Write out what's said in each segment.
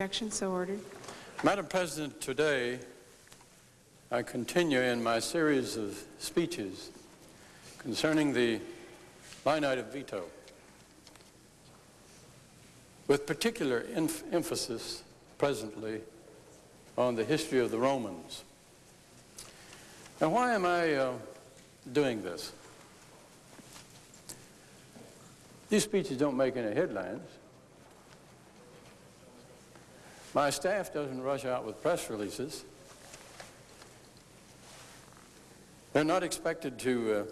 Objection, so ordered. Madam President, today I continue in my series of speeches concerning the line item veto, with particular emphasis presently on the history of the Romans. Now, why am I uh, doing this? These speeches don't make any headlines. My staff doesn't rush out with press releases. They're not expected to, uh,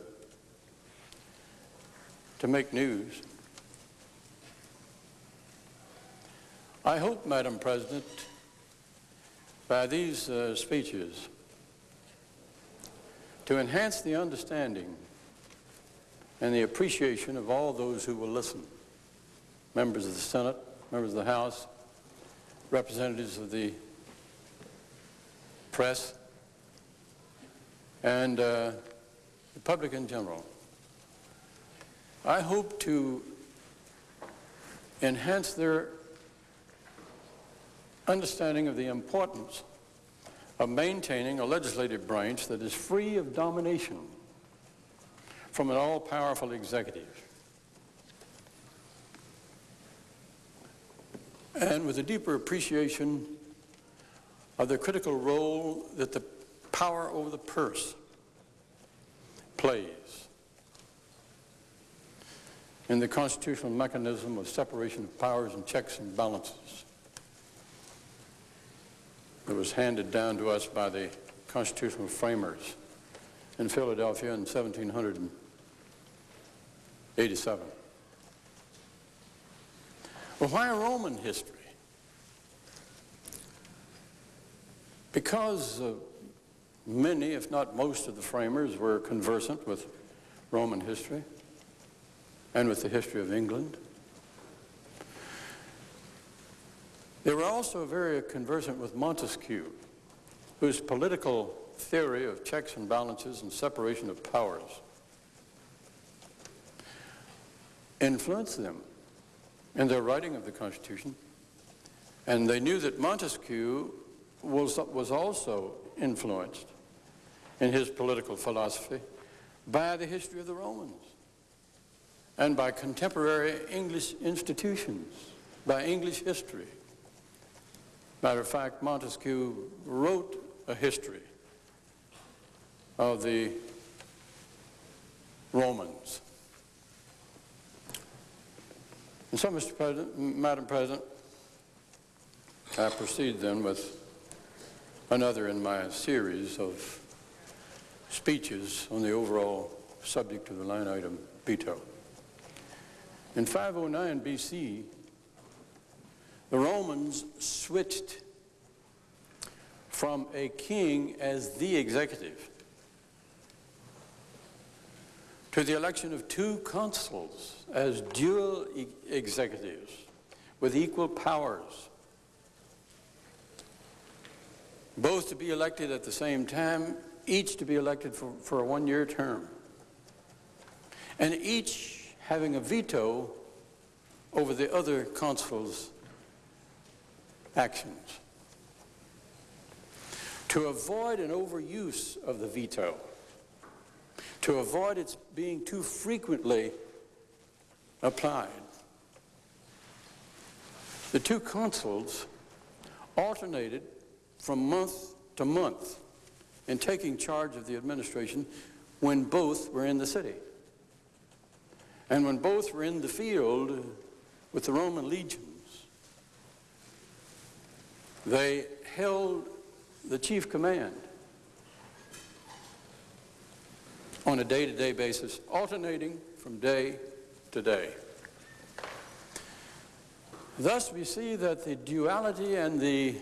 to make news. I hope, Madam President, by these uh, speeches, to enhance the understanding and the appreciation of all those who will listen, members of the Senate, members of the House, representatives of the press, and uh, the public in general. I hope to enhance their understanding of the importance of maintaining a legislative branch that is free of domination from an all-powerful executive. And with a deeper appreciation of the critical role that the power over the purse plays in the constitutional mechanism of separation of powers and checks and balances that was handed down to us by the constitutional framers in Philadelphia in 1787. Well, why Roman history? Because uh, many, if not most of the framers were conversant with Roman history and with the history of England. They were also very conversant with Montesquieu, whose political theory of checks and balances and separation of powers influenced them in their writing of the Constitution. And they knew that Montesquieu was, was also influenced in his political philosophy by the history of the Romans and by contemporary English institutions, by English history. Matter of fact, Montesquieu wrote a history of the Romans. And so, Mr. President, Madam President, I proceed then with another in my series of speeches on the overall subject of the line item veto. In 509 BC, the Romans switched from a king as the executive to the election of two consuls as dual e executives with equal powers, both to be elected at the same time, each to be elected for, for a one-year term, and each having a veto over the other consul's actions. To avoid an overuse of the veto, to avoid its being too frequently applied. The two consuls alternated from month to month in taking charge of the administration when both were in the city. And when both were in the field with the Roman legions, they held the chief command on a day-to-day basis, alternating from day to day. Thus, we see that the duality and the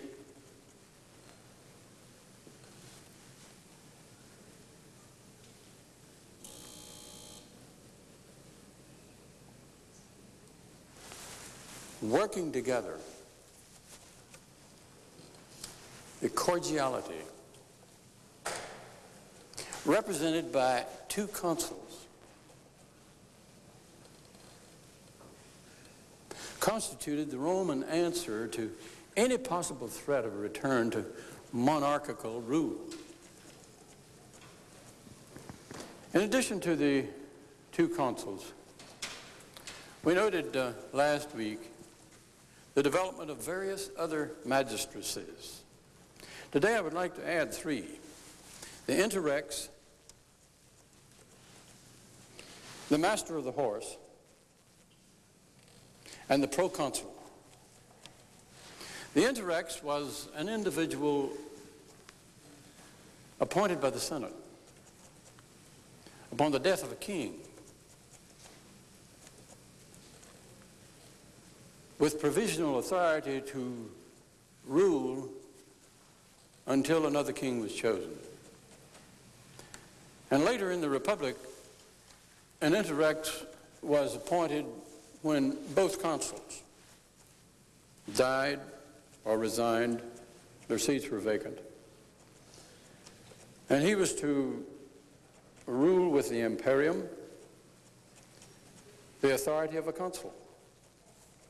working together, the cordiality represented by two consuls, constituted the Roman answer to any possible threat of a return to monarchical rule. In addition to the two consuls, we noted uh, last week the development of various other magistracies. Today I would like to add three. The interrex, the master of the horse, and the proconsul. The interrex was an individual appointed by the Senate upon the death of a king with provisional authority to rule until another king was chosen. And later in the Republic, an interrex was appointed when both consuls died or resigned, their seats were vacant. And he was to rule with the imperium, the authority of a consul.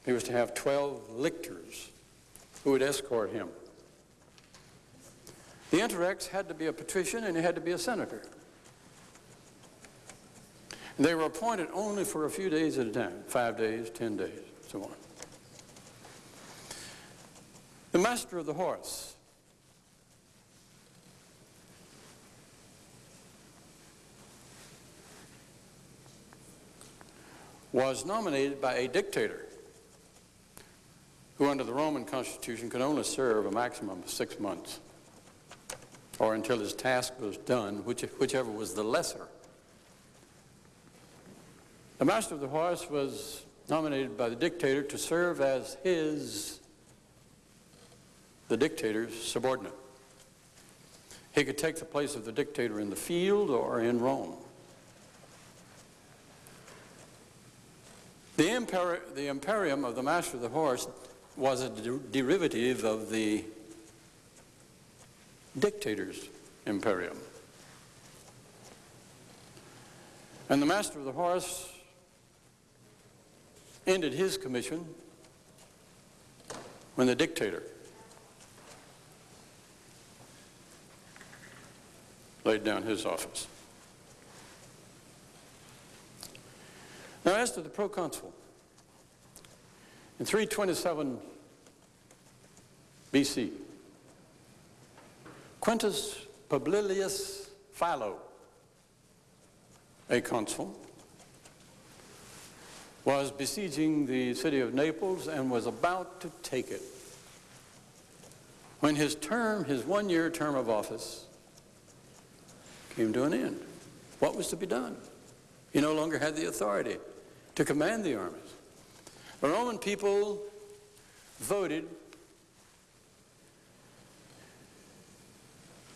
He was to have 12 lictors who would escort him. The interrex had to be a patrician and he had to be a senator. And they were appointed only for a few days at a time, five days, ten days, so on. The master of the horse. was nominated by a dictator who under the Roman constitution could only serve a maximum of six months or until his task was done, which, whichever was the lesser. The master of the horse was nominated by the dictator to serve as his the dictator's subordinate. He could take the place of the dictator in the field or in Rome. The, the imperium of the master of the horse was a de derivative of the dictator's imperium. And the master of the horse ended his commission when the dictator laid down his office. Now, as to the proconsul, in 327 BC, Quintus Publilius Philo, a consul, was besieging the city of Naples and was about to take it when his term, his one-year term of office, came to an end. What was to be done? He no longer had the authority to command the armies. The Roman people voted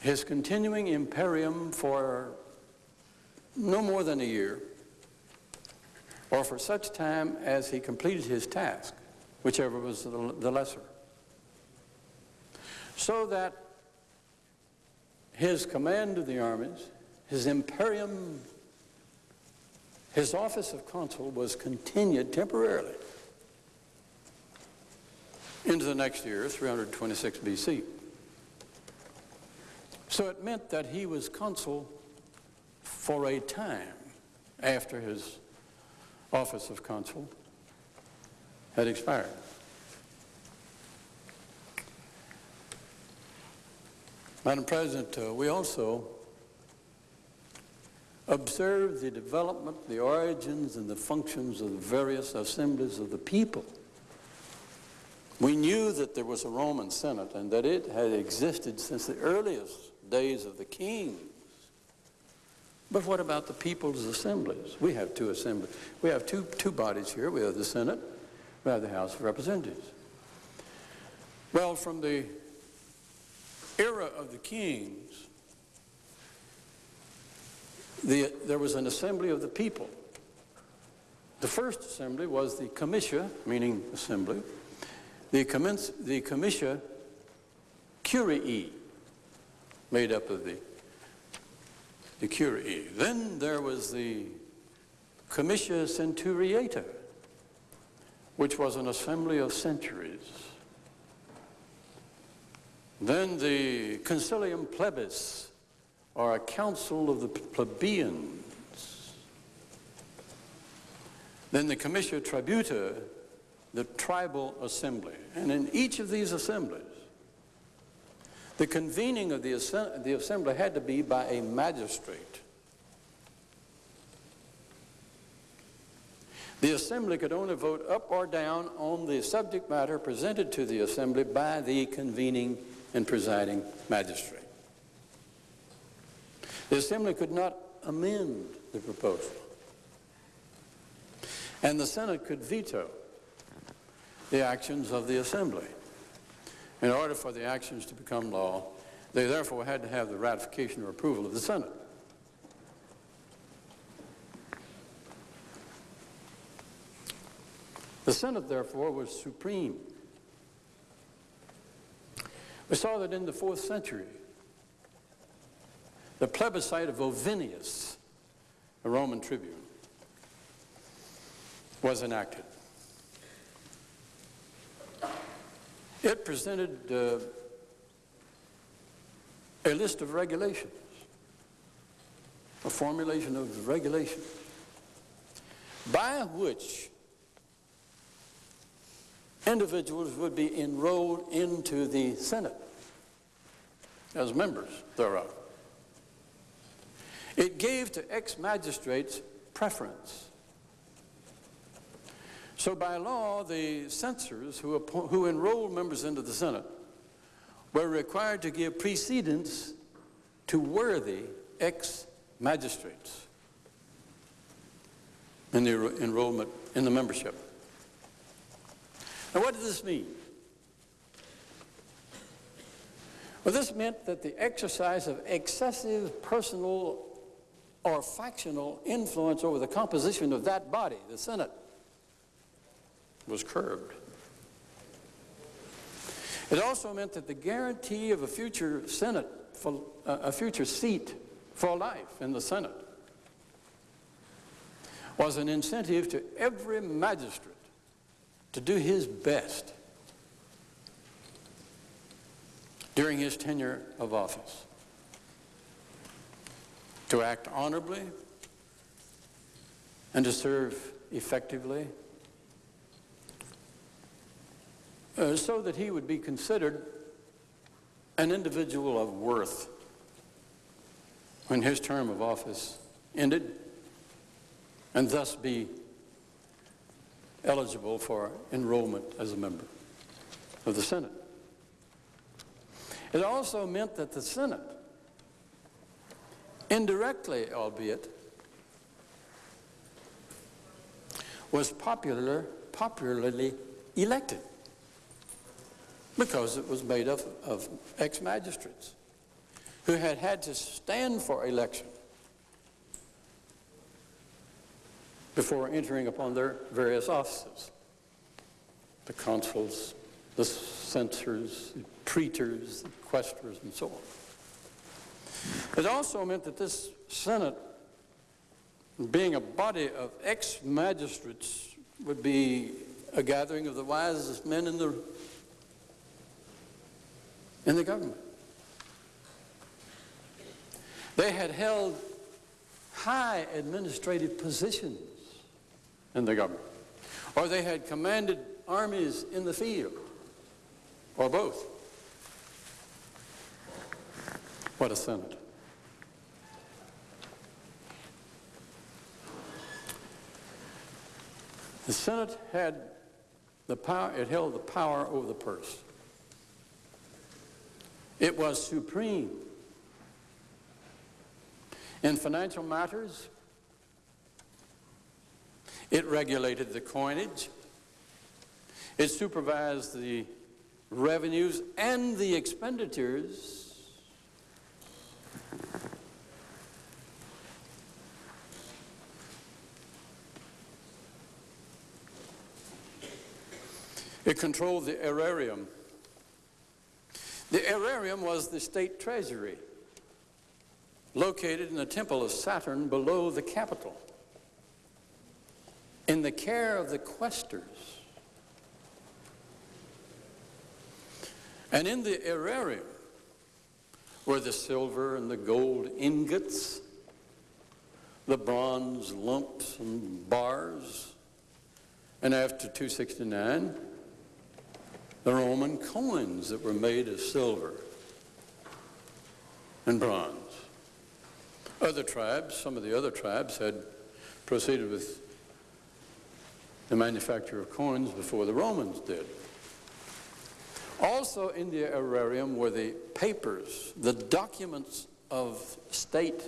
his continuing imperium for no more than a year or for such time as he completed his task, whichever was the lesser. So that his command of the armies, his imperium, his office of consul was continued temporarily into the next year, 326 BC. So it meant that he was consul for a time after his office of consul had expired. Madam President, uh, we also observe the development, the origins, and the functions of the various assemblies of the people. We knew that there was a Roman Senate and that it had existed since the earliest days of the kings. But what about the people's assemblies? We have two assemblies. We have two, two bodies here. We have the Senate, we have the House of Representatives. Well, from the era of the kings, the, there was an assembly of the people. The first assembly was the comitia, meaning assembly, the, commence, the comitia curii, made up of the, the curii. Then there was the comitia centuriata, which was an assembly of centuries Then the Concilium Plebis, or a council of the plebeians. Then the Comitia Tributa, the tribal assembly. And in each of these assemblies, the convening of the, the assembly had to be by a magistrate. The assembly could only vote up or down on the subject matter presented to the assembly by the convening and presiding magistrate. The assembly could not amend the proposal. And the Senate could veto the actions of the assembly. In order for the actions to become law, they therefore had to have the ratification or approval of the Senate. The Senate, therefore, was supreme. We saw that in the fourth century, the plebiscite of Ovinius, a Roman tribune, was enacted. It presented uh, a list of regulations, a formulation of regulations, by which individuals would be enrolled into the Senate as members thereof. It gave to ex-magistrates preference. So by law, the censors who, who enrolled members into the Senate were required to give precedence to worthy ex-magistrates in the enrollment in the membership. Now, what does this mean? Well, this meant that the exercise of excessive personal or factional influence over the composition of that body, the Senate, was curbed. It also meant that the guarantee of a future Senate, for, uh, a future seat for life in the Senate, was an incentive to every magistrate to do his best during his tenure of office, to act honorably and to serve effectively uh, so that he would be considered an individual of worth when his term of office ended and thus be eligible for enrollment as a member of the Senate. It also meant that the Senate, indirectly albeit, was popular, popularly elected because it was made up of ex-magistrates who had had to stand for election before entering upon their various offices. The consuls, the censors, the praetors, the quaestors, and so on. It also meant that this Senate, being a body of ex-magistrates, would be a gathering of the wisest men in the, in the government. They had held high administrative positions in the government. Or they had commanded armies in the field, or both. What a Senate. The Senate had the power, it held the power over the purse. It was supreme. In financial matters, it regulated the coinage. It supervised the revenues and the expenditures. It controlled the aerarium. The aerarium was the state treasury located in the temple of Saturn below the Capitol in the care of the quaestors. And in the aerarium, were the silver and the gold ingots, the bronze lumps and bars, and after 269, the Roman coins that were made of silver and bronze. Other tribes, some of the other tribes had proceeded with the manufacture of coins before the Romans did. Also in the aerarium were the papers, the documents of state.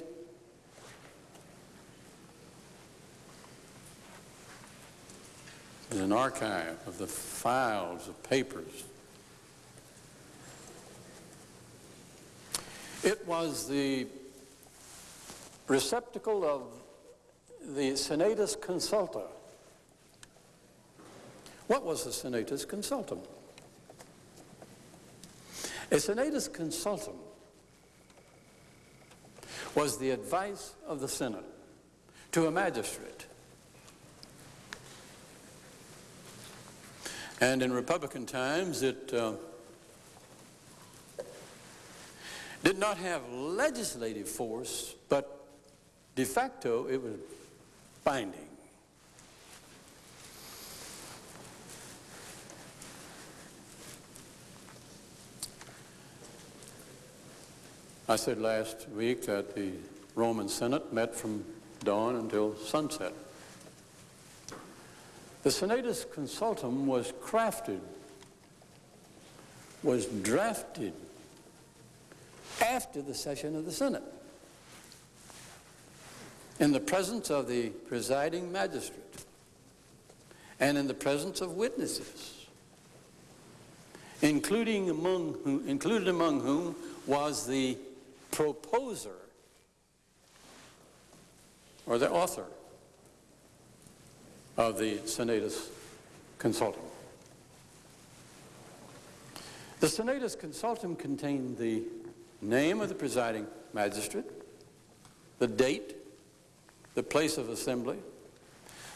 There's an archive of the files of papers. It was the receptacle of the Senatus Consulta. What was the Senatus Consultum? A senatus consultum was the advice of the Senate to a magistrate. And in Republican times, it uh, did not have legislative force, but de facto it was binding. I said last week that the Roman Senate met from dawn until sunset. The Senatus Consultum was crafted, was drafted after the session of the Senate in the presence of the presiding magistrate and in the presence of witnesses, including among whom, included among whom was the proposer or the author of the Senatus Consultum. The Senatus Consultum contained the name of the presiding magistrate, the date, the place of assembly,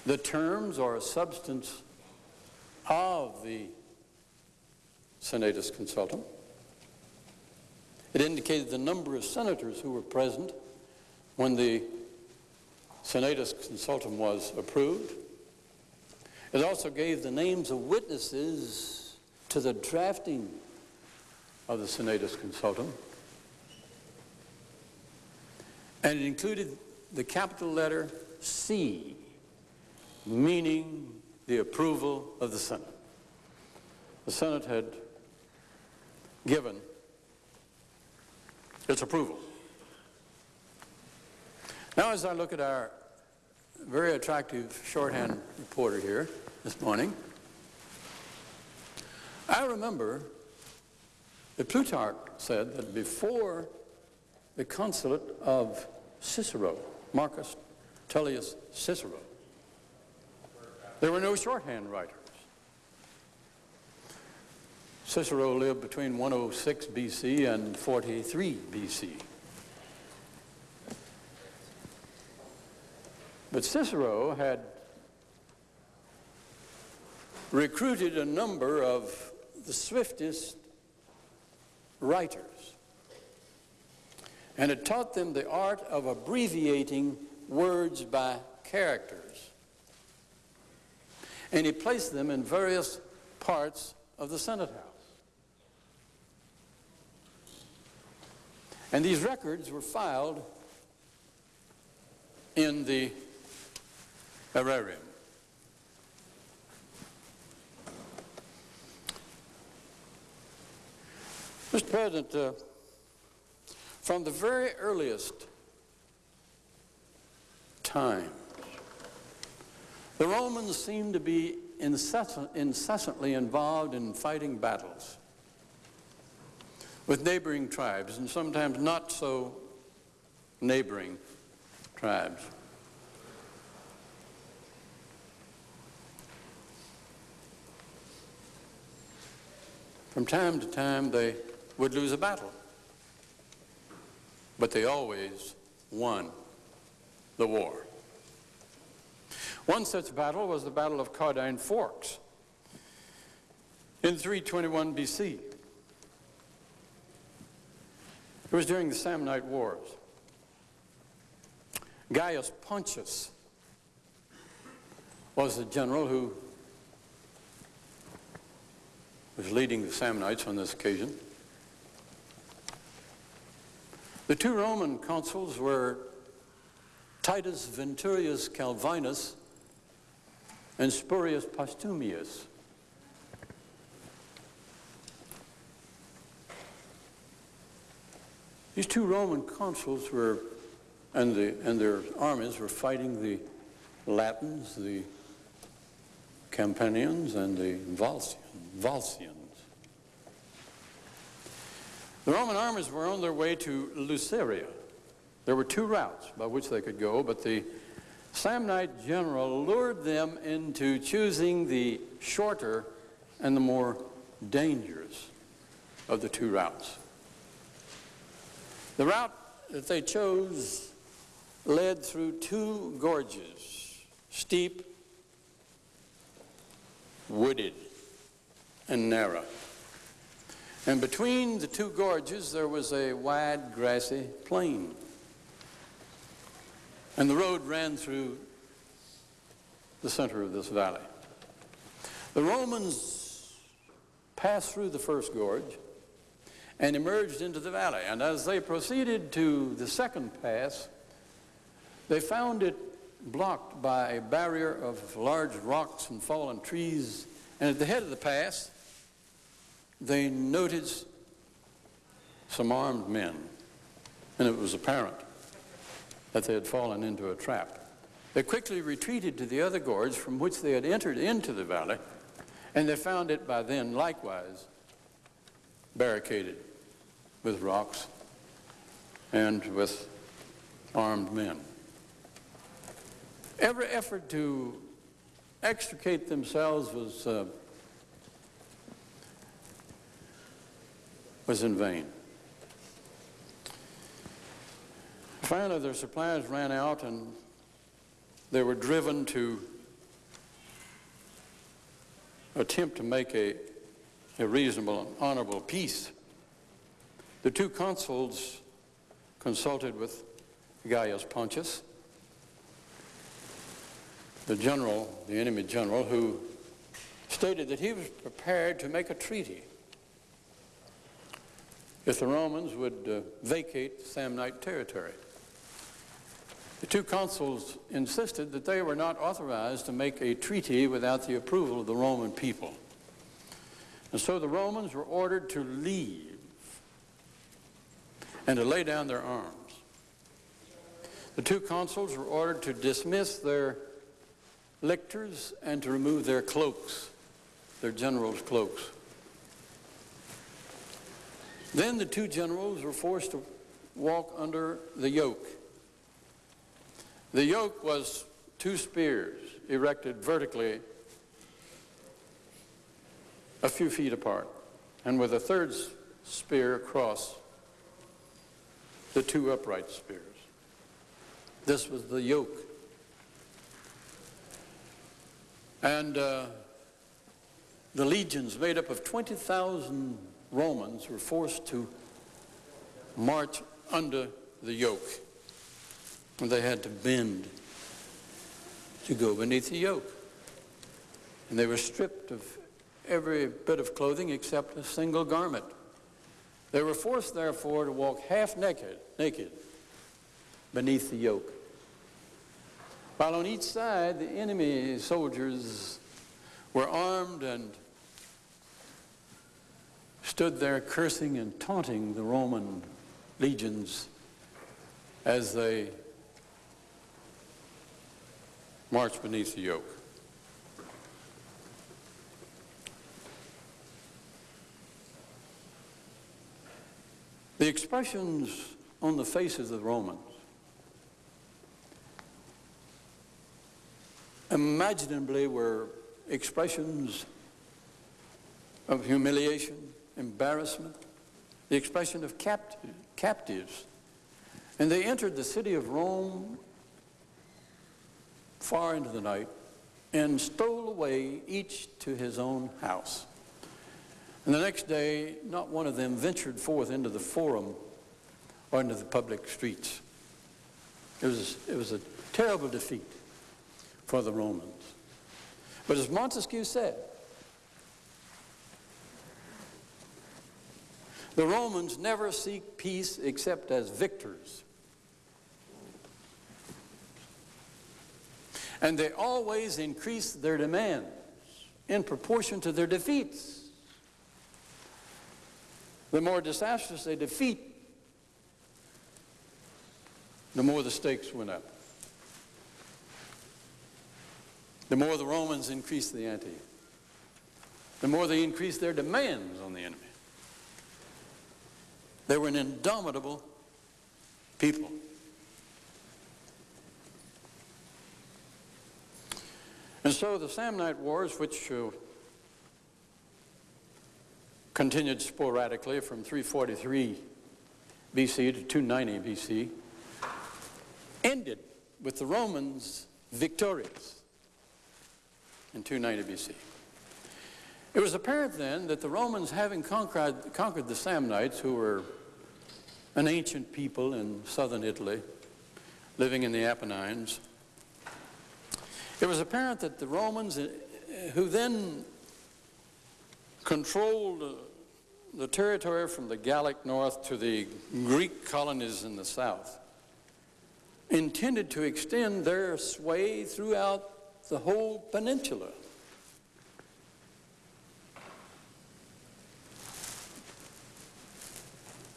the terms or substance of the Senatus Consultum, it indicated the number of senators who were present when the Senatus Consultum was approved. It also gave the names of witnesses to the drafting of the Senatus Consultum. And it included the capital letter C, meaning the approval of the Senate. The Senate had given its approval. Now, as I look at our very attractive shorthand reporter here this morning, I remember that Plutarch said that before the consulate of Cicero, Marcus Tullius Cicero, there were no shorthand writers. Cicero lived between 106 BC and 43 BC. But Cicero had recruited a number of the swiftest writers and had taught them the art of abbreviating words by characters. And he placed them in various parts of the Senate House. And these records were filed in the Mr. President, uh, from the very earliest times, the Romans seemed to be incessant, incessantly involved in fighting battles with neighboring tribes and sometimes not so neighboring tribes. From time to time, they would lose a battle, but they always won the war. One such battle was the Battle of Caudine Forks in 321 BC. It was during the Samnite Wars. Gaius Pontius was the general who was leading the Samnites on this occasion. The two Roman consuls were Titus Veturius Calvinus and Spurius Postumius. These two Roman consuls were, and, the, and their armies were fighting the Latins, the Campanians, and the Volscians. The Roman armies were on their way to Luceria. There were two routes by which they could go, but the Samnite general lured them into choosing the shorter and the more dangerous of the two routes. The route that they chose led through two gorges, steep, wooded, and narrow. And between the two gorges, there was a wide, grassy plain. And the road ran through the center of this valley. The Romans passed through the first gorge and emerged into the valley. And as they proceeded to the second pass, they found it blocked by a barrier of large rocks and fallen trees. And at the head of the pass, they noticed some armed men, and it was apparent that they had fallen into a trap. They quickly retreated to the other gorge from which they had entered into the valley, and they found it by then likewise barricaded with rocks and with armed men. Every effort to extricate themselves was uh, was in vain. Finally, their supplies ran out and they were driven to attempt to make a, a reasonable and honorable peace. The two consuls consulted with Gaius Pontius, the general, the enemy general, who stated that he was prepared to make a treaty if the Romans would uh, vacate Samnite territory. The two consuls insisted that they were not authorized to make a treaty without the approval of the Roman people. And so the Romans were ordered to leave and to lay down their arms. The two consuls were ordered to dismiss their lictors and to remove their cloaks, their generals' cloaks. Then the two generals were forced to walk under the yoke. The yoke was two spears erected vertically a few feet apart, and with a third spear across the two upright spears. This was the yoke. And uh, the legions made up of 20,000 Romans were forced to march under the yoke. And they had to bend to go beneath the yoke. And they were stripped of every bit of clothing except a single garment. They were forced, therefore, to walk half naked, naked beneath the yoke. While on each side, the enemy soldiers were armed and stood there cursing and taunting the Roman legions as they marched beneath the yoke. The expressions on the faces of the Romans imaginably were expressions of humiliation, embarrassment, the expression of capt captives. And they entered the city of Rome far into the night and stole away each to his own house. And the next day, not one of them ventured forth into the forum or into the public streets. It was, it was a terrible defeat for the Romans. But as Montesquieu said, the Romans never seek peace except as victors. And they always increase their demands in proportion to their defeats. The more disastrous a defeat, the more the stakes went up. The more the Romans increased the ante, the more they increased their demands on the enemy. They were an indomitable people. And so the Samnite Wars, which uh, continued sporadically from 343 BC to 290 BC, ended with the Romans victorious in 290 BC. It was apparent then that the Romans, having conquered, conquered the Samnites, who were an ancient people in southern Italy, living in the Apennines, it was apparent that the Romans, uh, who then controlled uh, the territory from the Gallic north to the Greek colonies in the south, intended to extend their sway throughout the whole peninsula.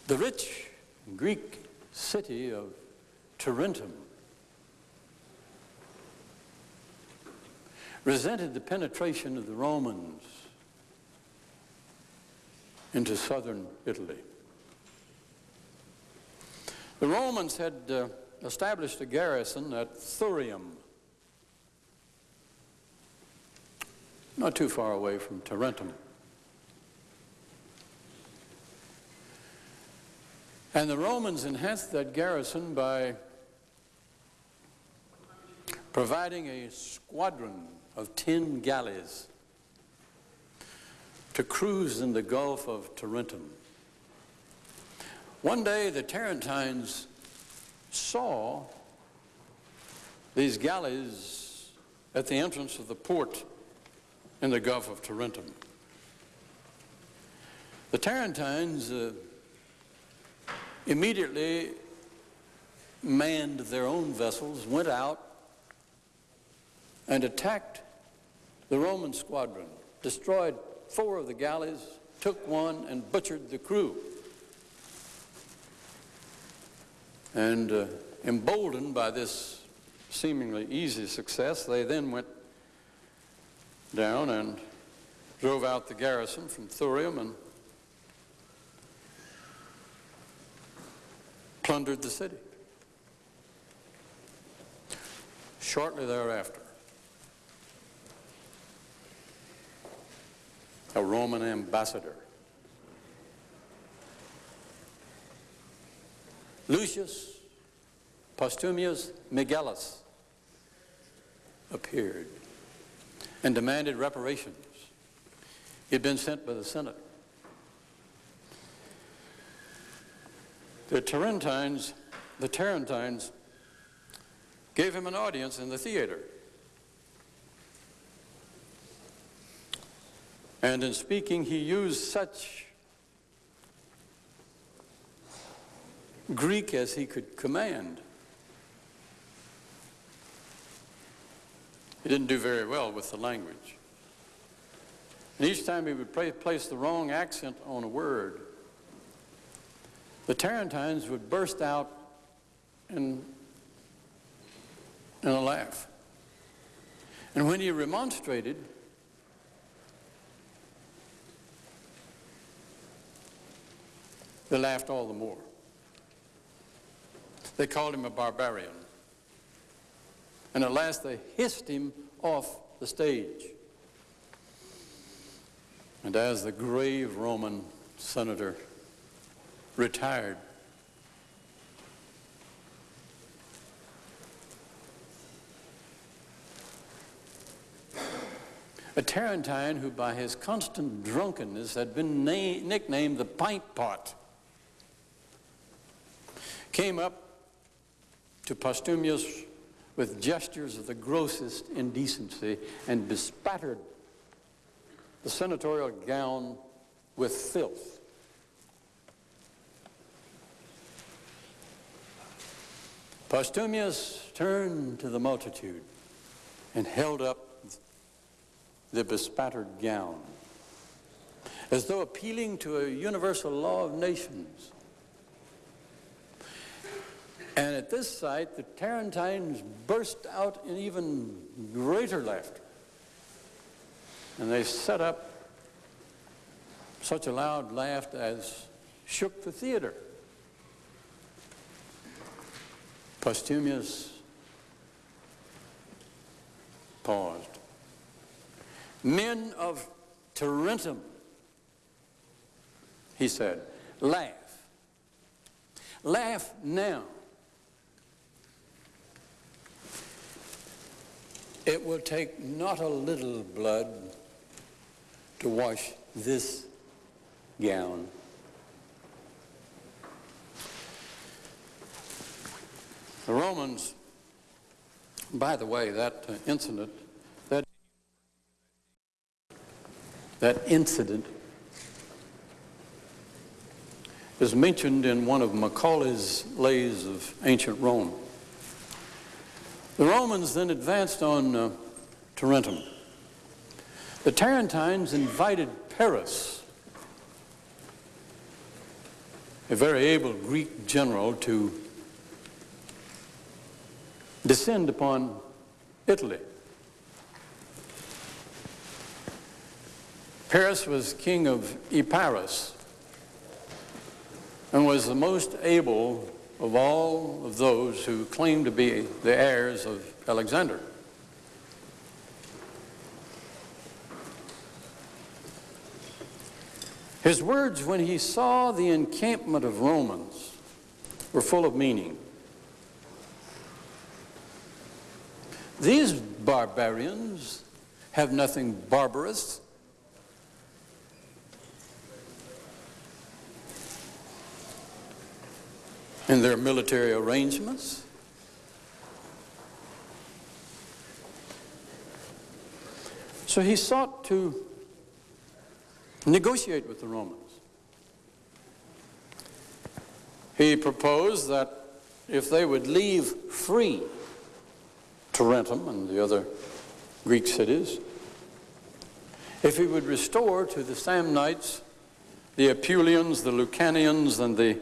The rich Greek city of Tarentum resented the penetration of the Romans into southern Italy. The Romans had uh, established a garrison at Thurium, not too far away from Tarentum. And the Romans enhanced that garrison by providing a squadron of 10 galleys to cruise in the Gulf of Tarentum. One day the Tarentines saw these galleys at the entrance of the port in the Gulf of Tarentum. The Tarentines uh, immediately manned their own vessels, went out, and attacked the Roman squadron, destroyed four of the galleys, took one, and butchered the crew. And uh, emboldened by this seemingly easy success, they then went down and drove out the garrison from Thurium and plundered the city. Shortly thereafter, a Roman ambassador. Lucius Postumius Megellus appeared and demanded reparations. He had been sent by the Senate. The Tarentines, the Tarentines gave him an audience in the theater. And in speaking, he used such Greek as he could command. He didn't do very well with the language. And each time he would place the wrong accent on a word, the Tarentines would burst out in, in a laugh. And when he remonstrated, They laughed all the more. They called him a barbarian. And at last they hissed him off the stage. And as the grave Roman senator retired, a Tarentine who by his constant drunkenness had been nicknamed the pint pot came up to Postumius with gestures of the grossest indecency and bespattered the senatorial gown with filth. Postumius turned to the multitude and held up the bespattered gown as though appealing to a universal law of nations. And at this sight, the Tarentines burst out in even greater laughter. And they set up such a loud laugh as shook the theater. Postumius paused. Men of Tarentum, he said, laugh. Laugh now. It will take not a little blood to wash this gown. The Romans, by the way, that uh, incident, that, that incident is mentioned in one of Macaulay's Lays of Ancient Rome. The Romans then advanced on uh, Tarentum. The Tarentines invited Pyrrhus, a very able Greek general, to descend upon Italy. Pyrrhus was king of Epirus and was the most able of all of those who claimed to be the heirs of Alexander. His words when he saw the encampment of Romans were full of meaning. These barbarians have nothing barbarous in their military arrangements. So he sought to negotiate with the Romans. He proposed that if they would leave free Tarentum and the other Greek cities, if he would restore to the Samnites the Apulians, the Lucanians, and the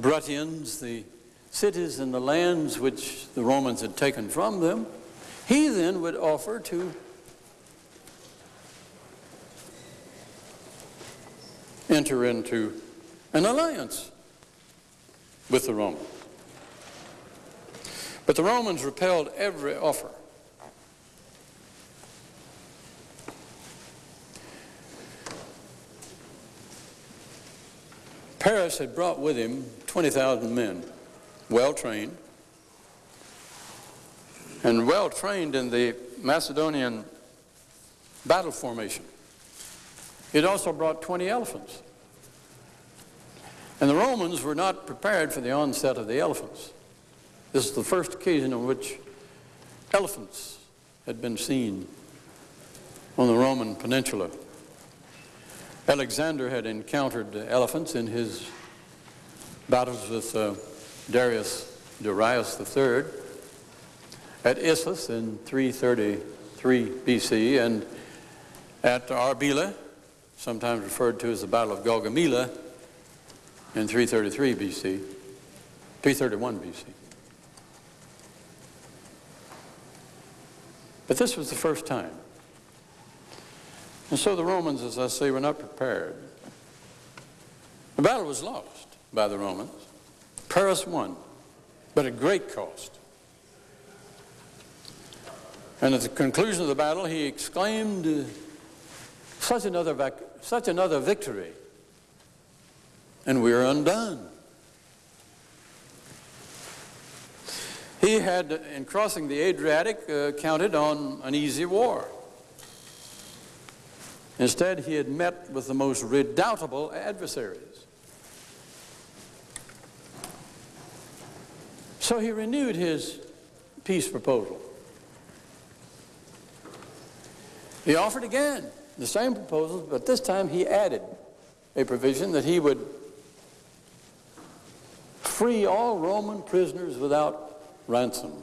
Bruttians, the cities and the lands which the Romans had taken from them, he then would offer to enter into an alliance with the Romans. But the Romans repelled every offer. Pyrrhus had brought with him 20,000 men, well trained, and well trained in the Macedonian battle formation. It also brought 20 elephants. And the Romans were not prepared for the onset of the elephants. This is the first occasion on which elephants had been seen on the Roman peninsula. Alexander had encountered elephants in his battles with uh, Darius Darius III at Issus in 333 BC and at Arbela, sometimes referred to as the Battle of Gaugamela in 333 BC, 331 BC. But this was the first time. And so the Romans, as I say, were not prepared. The battle was lost by the Romans. Pyrrhus won, but at great cost. And at the conclusion of the battle, he exclaimed, uh, such another, such another victory, and we are undone. He had, in crossing the Adriatic, uh, counted on an easy war. Instead, he had met with the most redoubtable adversaries. So he renewed his peace proposal. He offered again the same proposals, but this time he added a provision that he would free all Roman prisoners without ransom.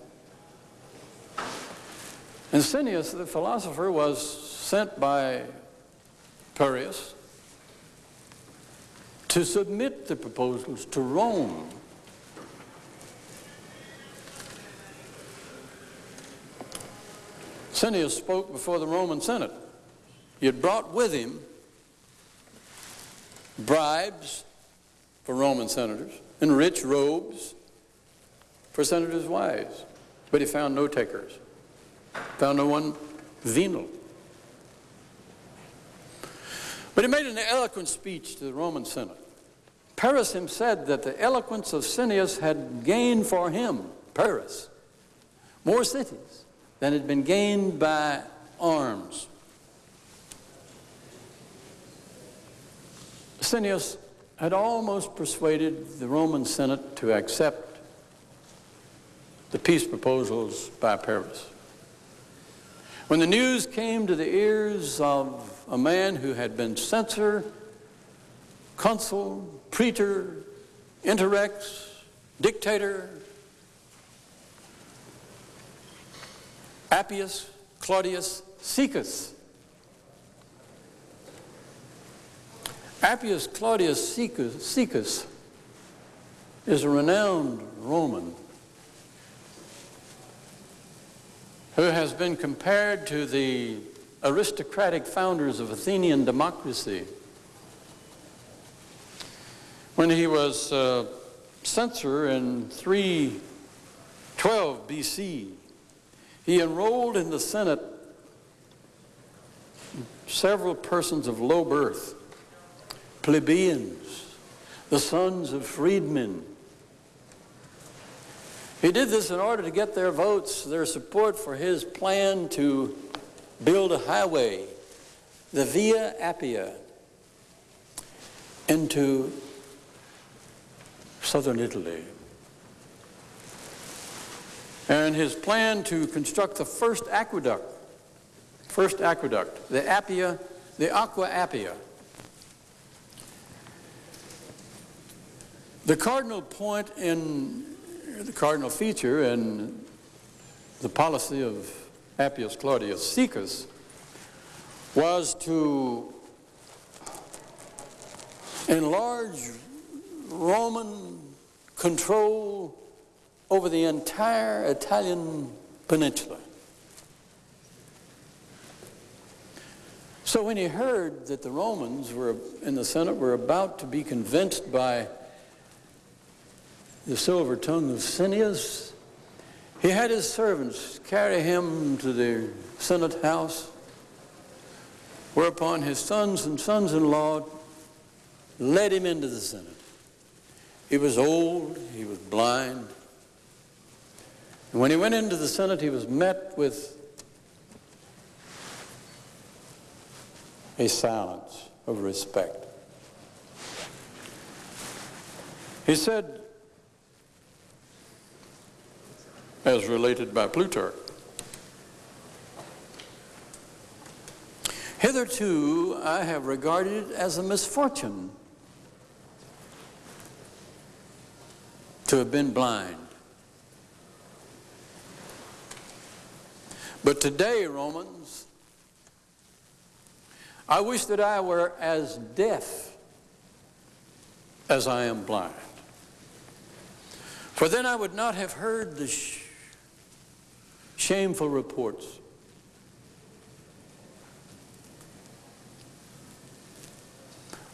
And Cineas, the philosopher, was sent by Pyrrhus to submit the proposals to Rome. Cineas spoke before the Roman Senate. He had brought with him bribes for Roman senators and rich robes for senators' wives. But he found no takers, found no one venal. But he made an eloquent speech to the Roman Senate. Pyrrhus him said that the eloquence of Cineas had gained for him, Pyrrhus, more cities than had been gained by arms. Cineas had almost persuaded the Roman Senate to accept the peace proposals by Pyrrhus. When the news came to the ears of a man who had been censor, consul, praetor, interrex, dictator, Appius Claudius Caecus, Appius Claudius Caecus is a renowned Roman who has been compared to the aristocratic founders of Athenian democracy. When he was uh, censor in 312 BC, he enrolled in the Senate several persons of low birth plebeians, the sons of freedmen. He did this in order to get their votes, their support for his plan to build a highway, the Via Appia, into southern Italy. And his plan to construct the first aqueduct, first aqueduct, the Appia, the Aqua Appia, The cardinal point in the cardinal feature in the policy of Appius Claudius Caecus was to enlarge Roman control over the entire Italian peninsula. So when he heard that the Romans were in the Senate were about to be convinced by the silver tongue of Cineas. He had his servants carry him to the Senate house, whereupon his sons and sons-in-law led him into the Senate. He was old, he was blind. And when he went into the Senate, he was met with a silence of respect. He said, as related by Plutarch. Hitherto, I have regarded it as a misfortune to have been blind. But today, Romans, I wish that I were as deaf as I am blind. For then I would not have heard the shameful reports.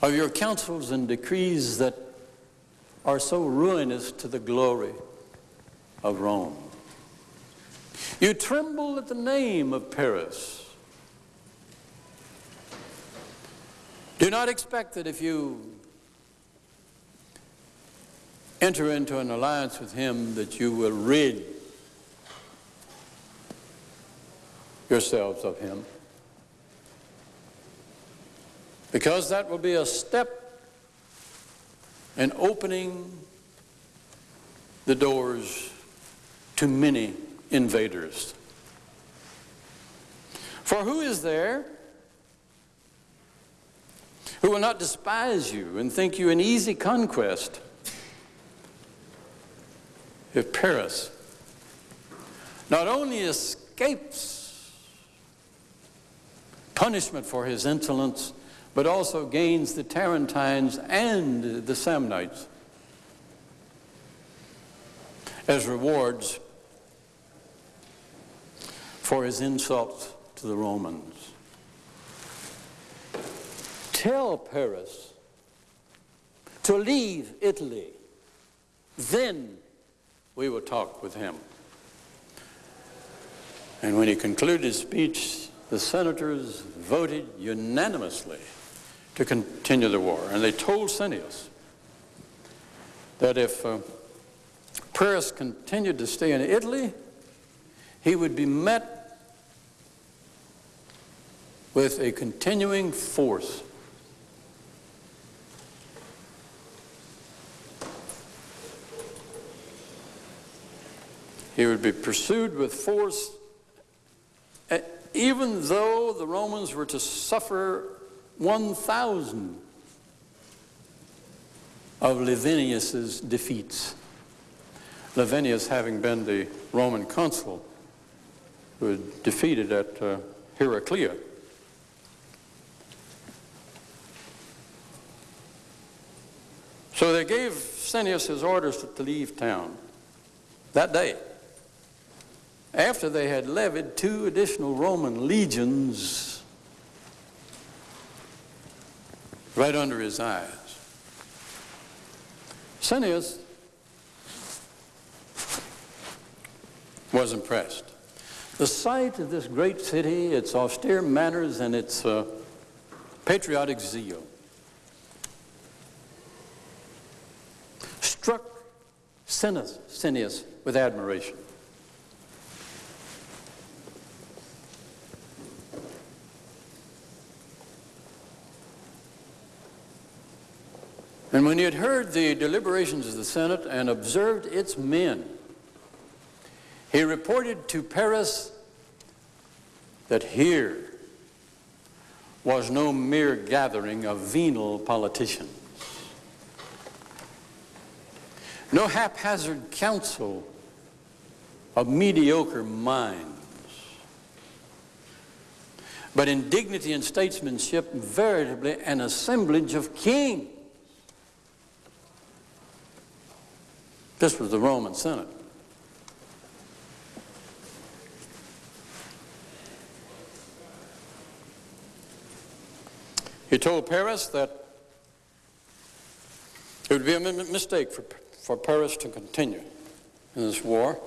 Of your counsels and decrees that are so ruinous to the glory of Rome. You tremble at the name of Pyrrhus. Do not expect that if you enter into an alliance with him that you will rid yourselves of him. Because that will be a step in opening the doors to many invaders. For who is there who will not despise you and think you an easy conquest if Pyrrhus not only escapes punishment for his insolence, but also gains the Tarentines and the Samnites as rewards for his insults to the Romans. Tell Pyrrhus to leave Italy. Then we will talk with him. And when he concluded his speech, the senators voted unanimously to continue the war. And they told Cineas that if uh, Pyrrhus continued to stay in Italy, he would be met with a continuing force. He would be pursued with force even though the Romans were to suffer 1,000 of Laevinus's defeats. Laevinus having been the Roman consul who had defeated at uh, Heraclea. So they gave Cineas his orders to, to leave town that day after they had levied two additional Roman legions right under his eyes. Cineas was impressed. The sight of this great city, its austere manners, and its uh, patriotic zeal struck Cineas, Cineas with admiration. And when he had heard the deliberations of the Senate and observed its men, he reported to Pyrrhus that here was no mere gathering of venal politicians, no haphazard council of mediocre minds, but in dignity and statesmanship, veritably an assemblage of kings. This was the Roman Senate. He told Pyrrhus that it would be a mistake for, for Pyrrhus to continue in this war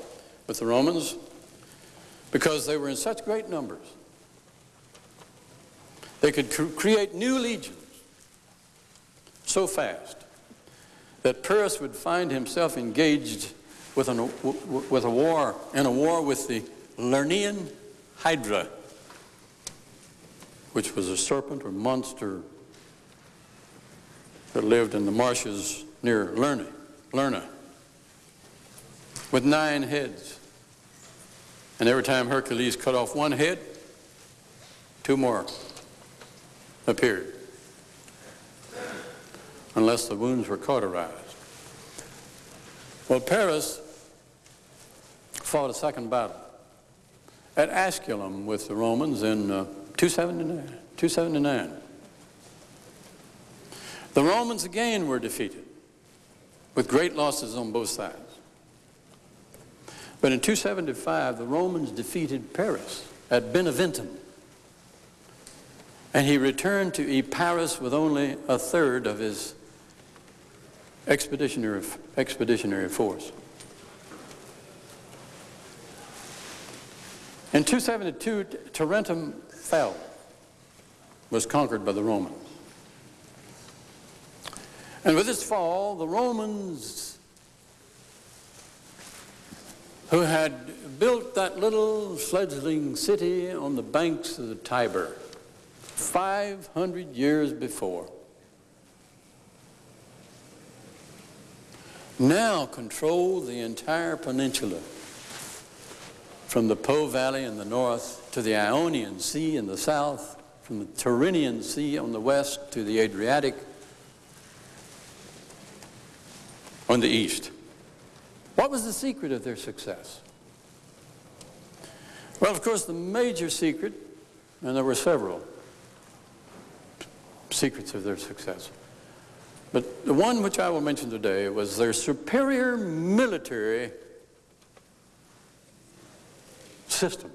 with the Romans because they were in such great numbers. They could cr create new legions so fast that Pyrrhus would find himself engaged with, an, with a war, in a war with the Lernaean Hydra, which was a serpent or monster that lived in the marshes near Lerna, Lerna with nine heads. And every time Hercules cut off one head, two more appeared unless the wounds were cauterized. Well, Pyrrhus fought a second battle at Asculum with the Romans in uh, 279, 279. The Romans again were defeated with great losses on both sides. But in 275, the Romans defeated Pyrrhus at Beneventum. And he returned to Epirus with only a third of his expeditionary, expeditionary force. In 272, Tarentum fell, was conquered by the Romans. And with its fall, the Romans who had built that little fledgling city on the banks of the Tiber 500 years before now control the entire peninsula from the Po Valley in the north to the Ionian Sea in the south, from the Tyrrhenian Sea on the west to the Adriatic on the east. What was the secret of their success? Well, of course, the major secret, and there were several secrets of their success, but the one which I will mention today was their superior military system.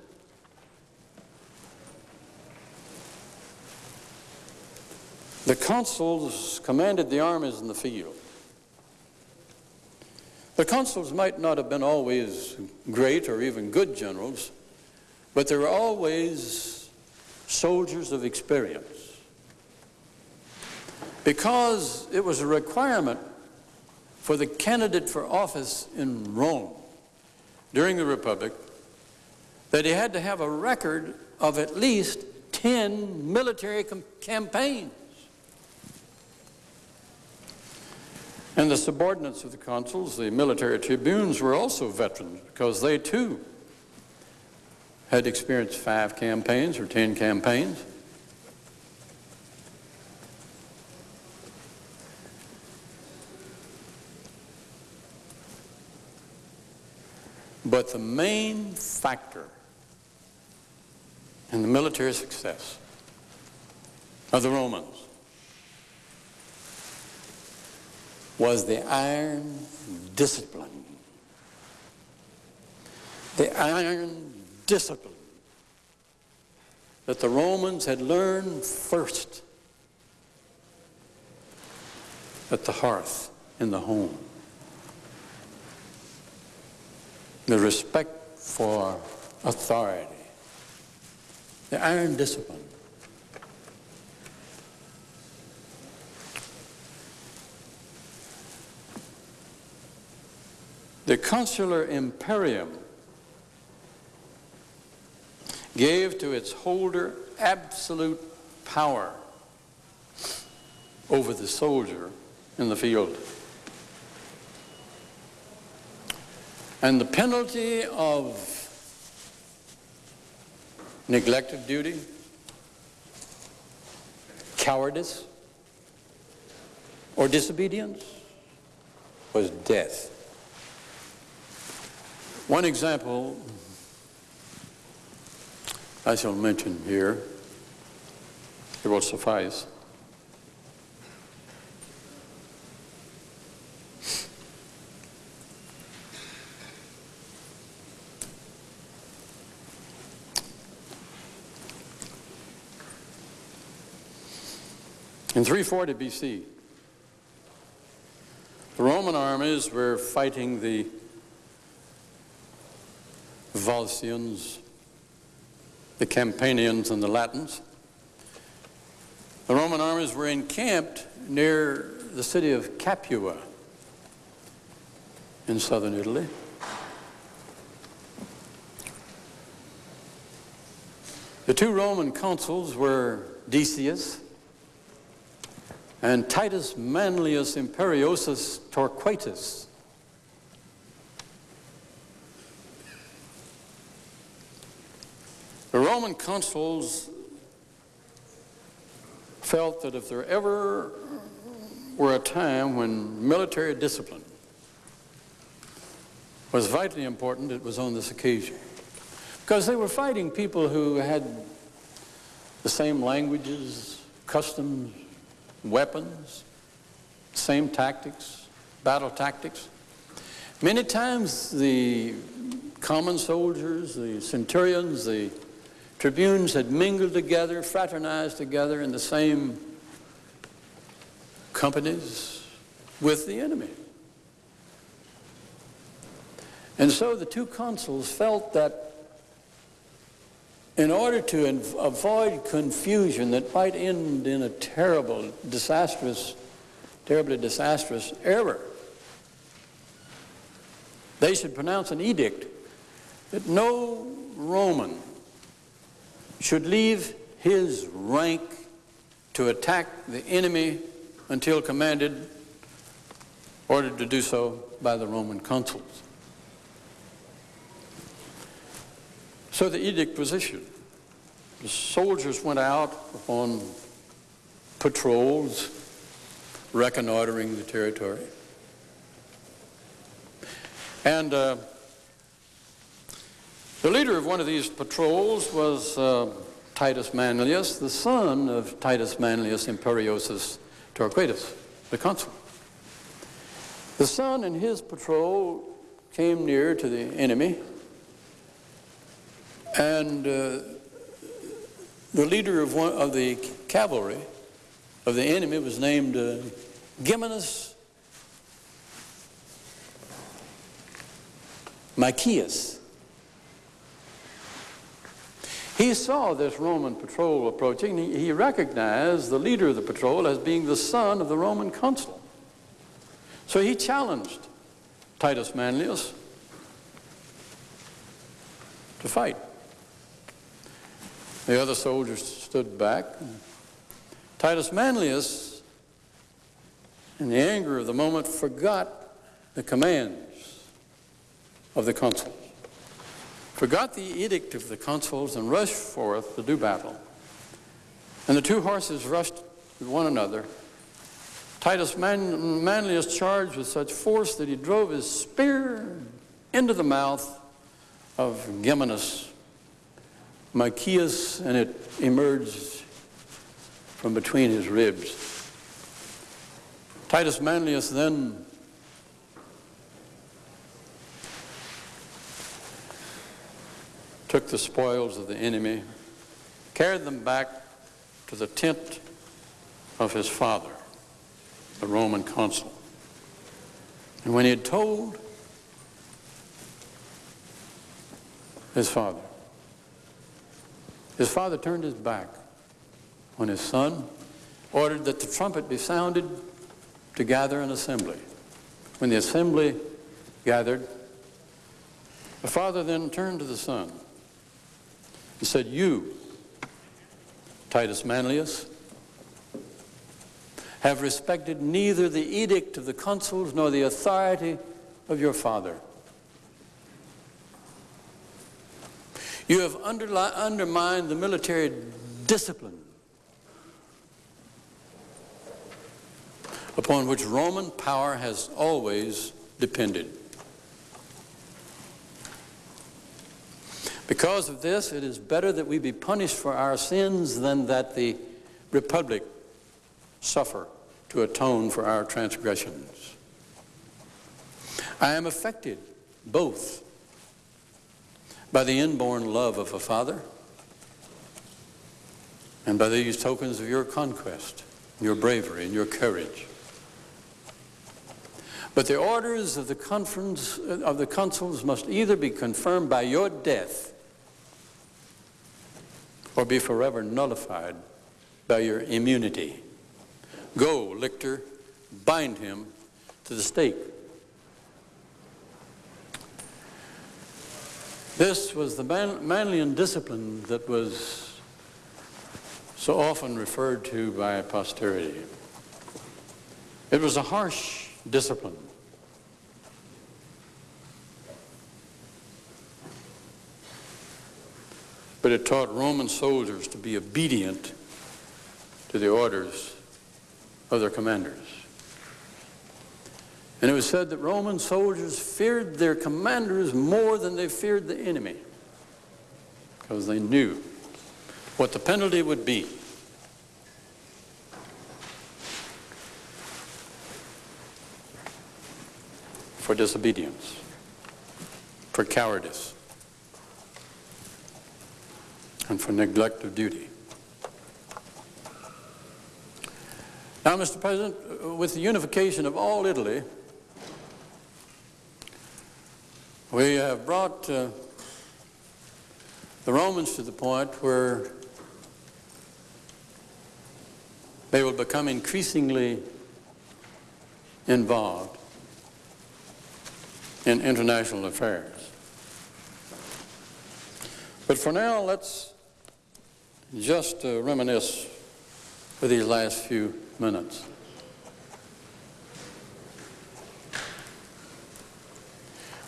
The consuls commanded the armies in the field. The consuls might not have been always great or even good generals, but they were always soldiers of experience. Because it was a requirement for the candidate for office in Rome during the Republic that he had to have a record of at least 10 military campaigns. And the subordinates of the consuls, the military tribunes, were also veterans because they too had experienced five campaigns or 10 campaigns. But the main factor in the military success of the Romans was the iron discipline. The iron discipline that the Romans had learned first at the hearth in the home. The respect for authority. The iron discipline. The consular imperium gave to its holder absolute power over the soldier in the field. And the penalty of neglect of duty, cowardice, or disobedience was death. One example I shall mention here, it will suffice. In 340 BC, the Roman armies were fighting the Volscians, the Campanians, and the Latins. The Roman armies were encamped near the city of Capua in southern Italy. The two Roman consuls were Decius and Titus Manlius Imperiosus Torquatus. The Roman consuls felt that if there ever were a time when military discipline was vitally important, it was on this occasion. Because they were fighting people who had the same languages, customs, weapons, same tactics, battle tactics. Many times the common soldiers, the centurions, the tribunes had mingled together, fraternized together in the same companies with the enemy. And so the two consuls felt that in order to avoid confusion that might end in a terrible, disastrous, terribly disastrous error, they should pronounce an edict that no Roman should leave his rank to attack the enemy until commanded, ordered to do so by the Roman consuls. So the edict was issued. The soldiers went out on patrols, reconnoitering the territory. And uh, the leader of one of these patrols was uh, Titus Manlius, the son of Titus Manlius Imperiosus Torquatus, the consul. The son and his patrol came near to the enemy, and uh, the leader of, one, of the cavalry of the enemy was named uh, Geminus Machias. He saw this Roman patrol approaching. He recognized the leader of the patrol as being the son of the Roman consul. So he challenged Titus Manlius to fight. The other soldiers stood back. Titus Manlius, in the anger of the moment, forgot the commands of the consul forgot the edict of the consuls and rushed forth to do battle. And the two horses rushed with one another. Titus Man Manlius charged with such force that he drove his spear into the mouth of Geminus Machias, and it emerged from between his ribs. Titus Manlius then took the spoils of the enemy, carried them back to the tent of his father, the Roman consul. And when he had told his father, his father turned his back on his son, ordered that the trumpet be sounded to gather an assembly. When the assembly gathered, the father then turned to the son and said, You, Titus Manlius, have respected neither the edict of the consuls nor the authority of your father. You have undermined the military discipline upon which Roman power has always depended. Because of this, it is better that we be punished for our sins than that the republic suffer to atone for our transgressions. I am affected both by the inborn love of a father and by these tokens of your conquest, your bravery, and your courage. But the orders of the conference of the consuls must either be confirmed by your death or be forever nullified by your immunity. Go, lictor, bind him to the stake. This was the man Manlian discipline that was so often referred to by posterity. It was a harsh discipline. but it taught Roman soldiers to be obedient to the orders of their commanders. And it was said that Roman soldiers feared their commanders more than they feared the enemy because they knew what the penalty would be. For disobedience, for cowardice and for neglect of duty. Now, Mr. President, with the unification of all Italy, we have brought uh, the Romans to the point where they will become increasingly involved in international affairs. But for now, let's just uh, reminisce for these last few minutes.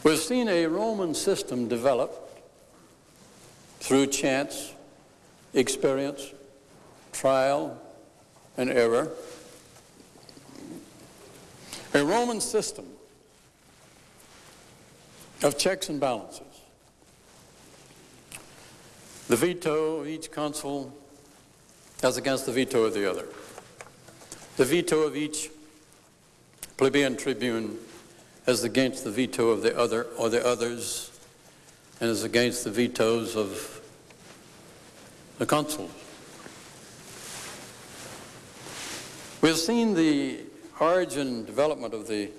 We've seen a Roman system develop through chance, experience, trial, and error. A Roman system of checks and balances. The veto of each consul as against the veto of the other. The veto of each plebeian tribune as against the veto of the other or the others and as against the vetoes of the consuls. We've seen the origin and development of the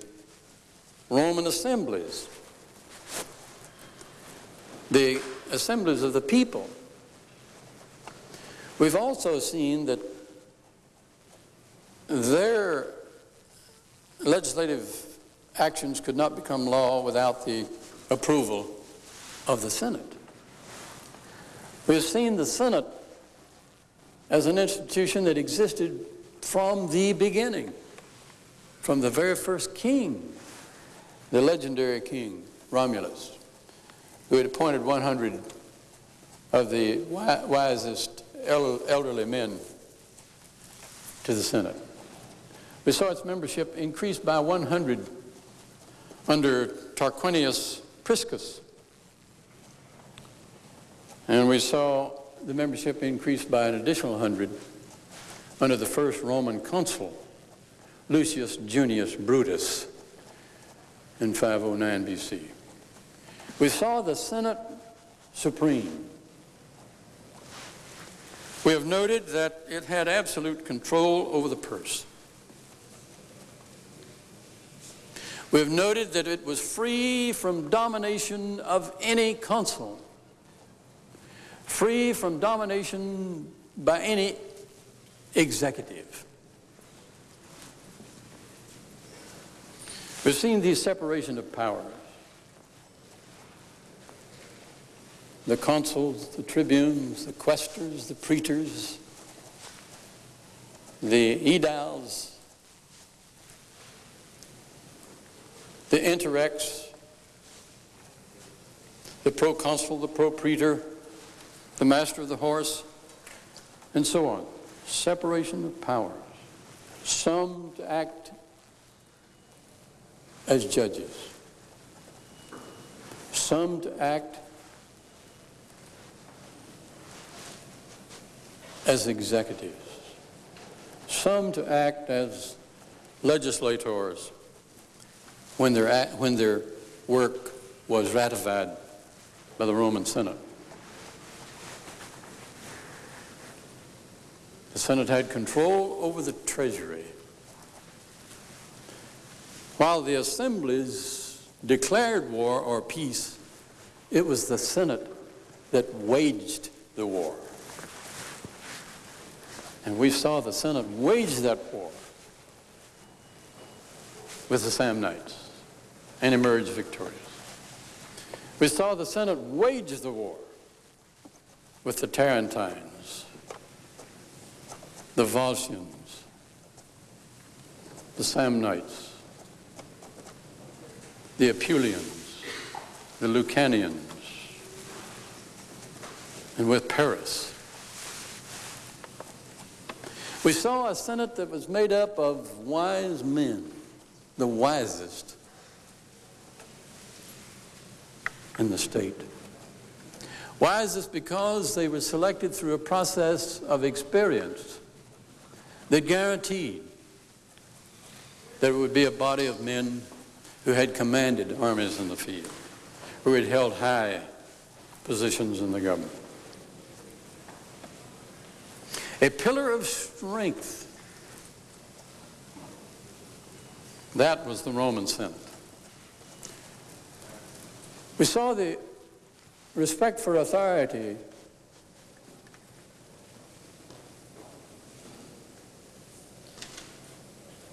Roman assemblies, the assemblies of the people. We've also seen that their legislative actions could not become law without the approval of the Senate. We've seen the Senate as an institution that existed from the beginning, from the very first king, the legendary king, Romulus, who had appointed 100 of the wisest elderly men to the Senate. We saw its membership increased by 100 under Tarquinius Priscus. And we saw the membership increase by an additional 100 under the first Roman consul, Lucius Junius Brutus, in 509 BC. We saw the Senate Supreme. We have noted that it had absolute control over the purse. We have noted that it was free from domination of any consul, free from domination by any executive. We've seen the separation of powers. The consuls, the tribunes, the quaestors, the praetors, the aediles, the interrex, the proconsul, the propraetor, the master of the horse, and so on. Separation of powers. Some to act as judges. Some to act as executives. Some to act as legislators when their, when their work was ratified by the Roman Senate. The Senate had control over the treasury. While the assemblies declared war or peace, it was the Senate that waged the war. And we saw the Senate wage that war with the Samnites and emerge victorious. We saw the Senate wage the war with the Tarentines, the Volscians, the Samnites, the Apulians, the Lucanians, and with Pyrrhus. We saw a Senate that was made up of wise men, the wisest in the state. Why is this? Because they were selected through a process of experience that guaranteed that it would be a body of men who had commanded armies in the field, who had held high positions in the government. A pillar of strength. That was the Roman Senate. We saw the respect for authority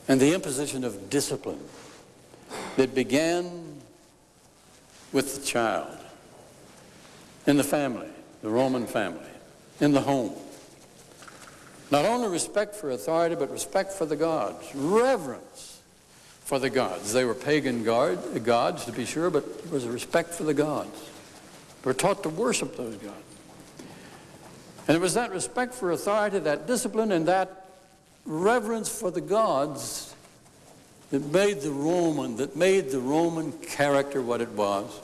and the imposition of discipline that began with the child in the family, the Roman family, in the home. Not only respect for authority, but respect for the gods, reverence for the gods. They were pagan guard, gods, to be sure, but there was a respect for the gods. They were taught to worship those gods. And it was that respect for authority, that discipline, and that reverence for the gods that made the Roman, that made the Roman character what it was,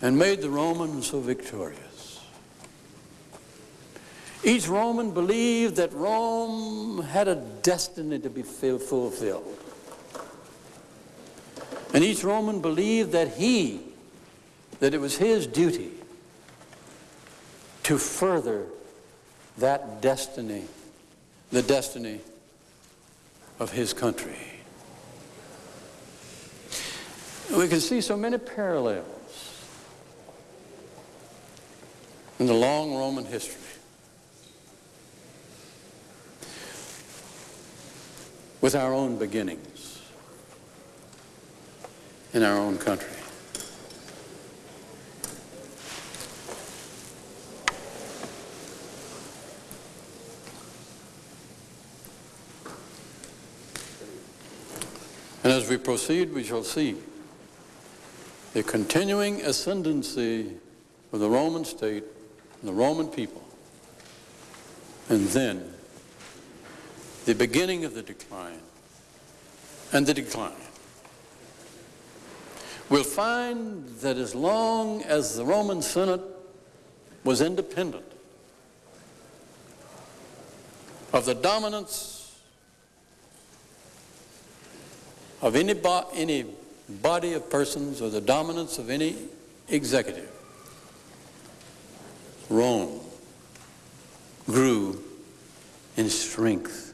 and made the Romans so victorious. Each Roman believed that Rome had a destiny to be fulfilled. And each Roman believed that he, that it was his duty to further that destiny, the destiny of his country. We can see so many parallels in the long Roman history. with our own beginnings in our own country. And as we proceed, we shall see the continuing ascendancy of the Roman state and the Roman people, and then the beginning of the decline and the decline. We'll find that as long as the Roman Senate was independent of the dominance of any, bo any body of persons or the dominance of any executive, Rome grew in strength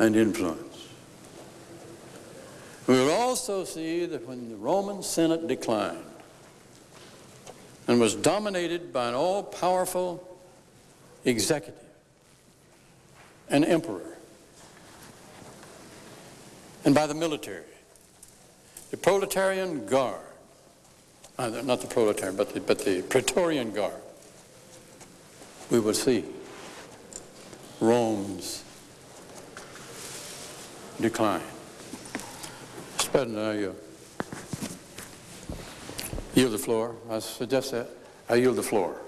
and influence. We will also see that when the Roman Senate declined and was dominated by an all-powerful executive, an emperor, and by the military, the proletarian guard, uh, not the proletarian, but the, but the Praetorian Guard, we will see Rome's decline. I uh, yield the floor. I suggest that. I yield the floor.